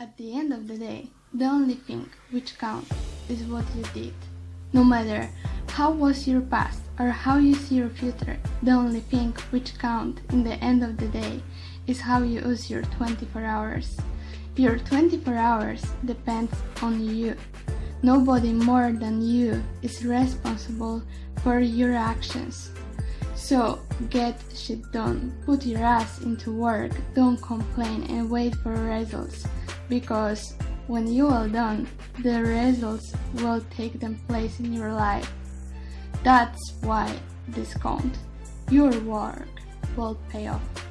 At the end of the day, the only thing which counts is what you did. No matter how was your past or how you see your future, the only thing which counts in the end of the day is how you use your 24 hours. Your 24 hours depends on you. Nobody more than you is responsible for your actions. So get shit done, put your ass into work, don't complain and wait for results because when you are done, the results will take them place in your life. That's why this. Your work will pay off.